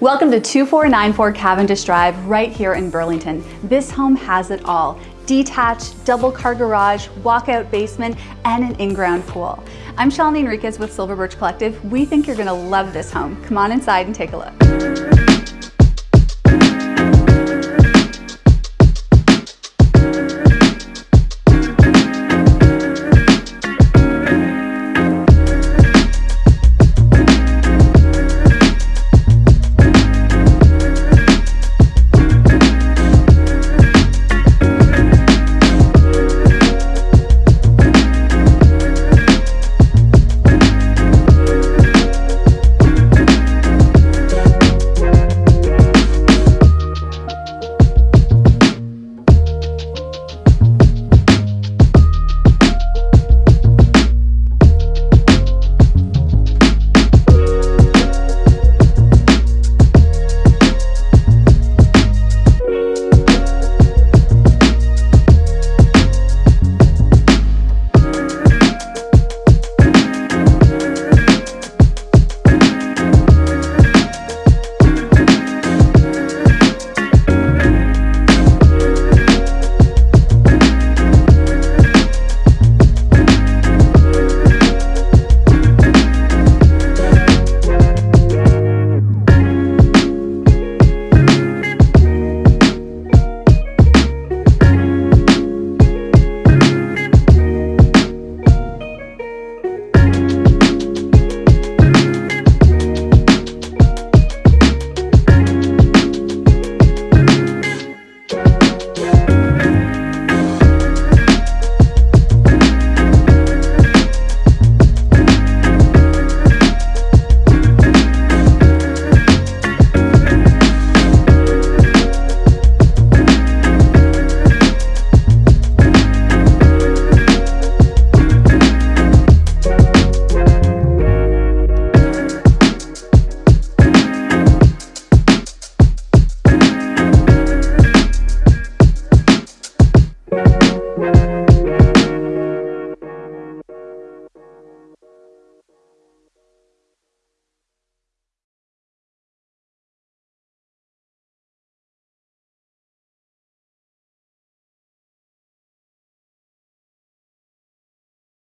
Welcome to 2494 Cavendish Drive right here in Burlington. This home has it all. Detached, double car garage, walkout basement, and an in-ground pool. I'm Shalini Enriquez with Silver Birch Collective. We think you're gonna love this home. Come on inside and take a look.